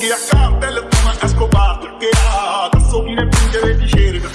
Che a cartelle come ha, Perché adesso chi ne prende le ricerca